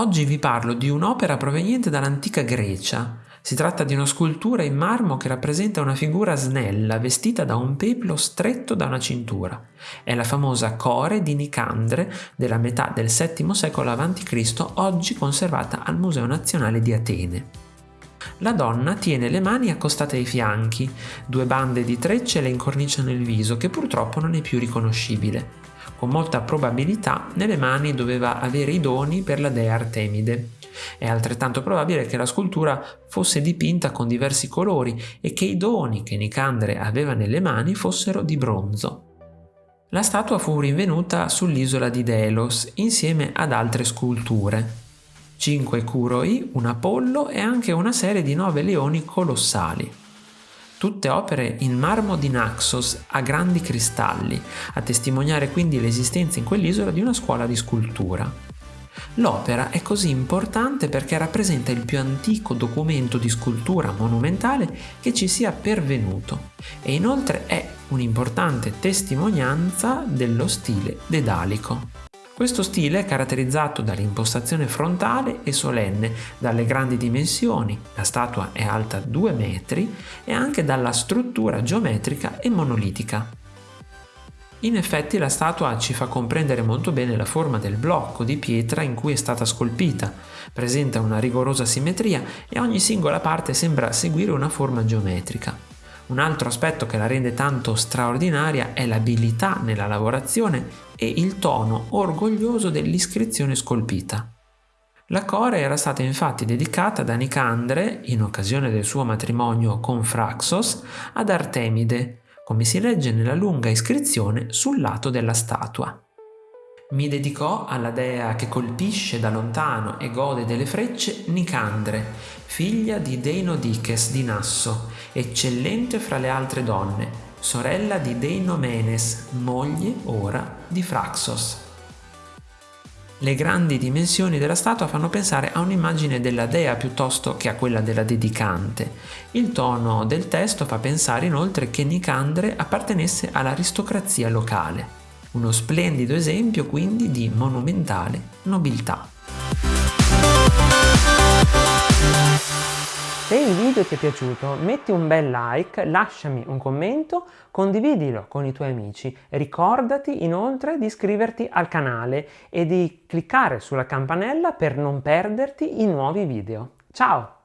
Oggi vi parlo di un'opera proveniente dall'antica Grecia. Si tratta di una scultura in marmo che rappresenta una figura snella vestita da un peplo stretto da una cintura. È la famosa Core di Nicandre della metà del VII secolo a.C., oggi conservata al Museo Nazionale di Atene. La donna tiene le mani accostate ai fianchi, due bande di trecce le incorniciano il viso che purtroppo non è più riconoscibile. Con molta probabilità nelle mani doveva avere i doni per la dea Artemide. È altrettanto probabile che la scultura fosse dipinta con diversi colori e che i doni che Nicandre aveva nelle mani fossero di bronzo. La statua fu rinvenuta sull'isola di Delos insieme ad altre sculture. 5 curoi, un apollo e anche una serie di 9 leoni colossali. Tutte opere in marmo di Naxos a grandi cristalli, a testimoniare quindi l'esistenza in quell'isola di una scuola di scultura. L'opera è così importante perché rappresenta il più antico documento di scultura monumentale che ci sia pervenuto e inoltre è un'importante testimonianza dello stile dedalico. Questo stile è caratterizzato dall'impostazione frontale e solenne, dalle grandi dimensioni, la statua è alta 2 metri, e anche dalla struttura geometrica e monolitica. In effetti la statua ci fa comprendere molto bene la forma del blocco di pietra in cui è stata scolpita, presenta una rigorosa simmetria e ogni singola parte sembra seguire una forma geometrica. Un altro aspetto che la rende tanto straordinaria è l'abilità nella lavorazione e il tono orgoglioso dell'iscrizione scolpita. La core era stata infatti dedicata da Nicandre, in occasione del suo matrimonio con Fraxos, ad Artemide, come si legge nella lunga iscrizione sul lato della statua. Mi dedicò alla dea che colpisce da lontano e gode delle frecce Nicandre, figlia di Deinodiches di Nasso, eccellente fra le altre donne, sorella di Deinomenes, moglie ora di Fraxos. Le grandi dimensioni della statua fanno pensare a un'immagine della dea piuttosto che a quella della dedicante. Il tono del testo fa pensare inoltre che Nicandre appartenesse all'aristocrazia locale. Uno splendido esempio quindi di monumentale nobiltà. Video ti è piaciuto metti un bel like, lasciami un commento, condividilo con i tuoi amici. Ricordati inoltre di iscriverti al canale e di cliccare sulla campanella per non perderti i nuovi video. Ciao!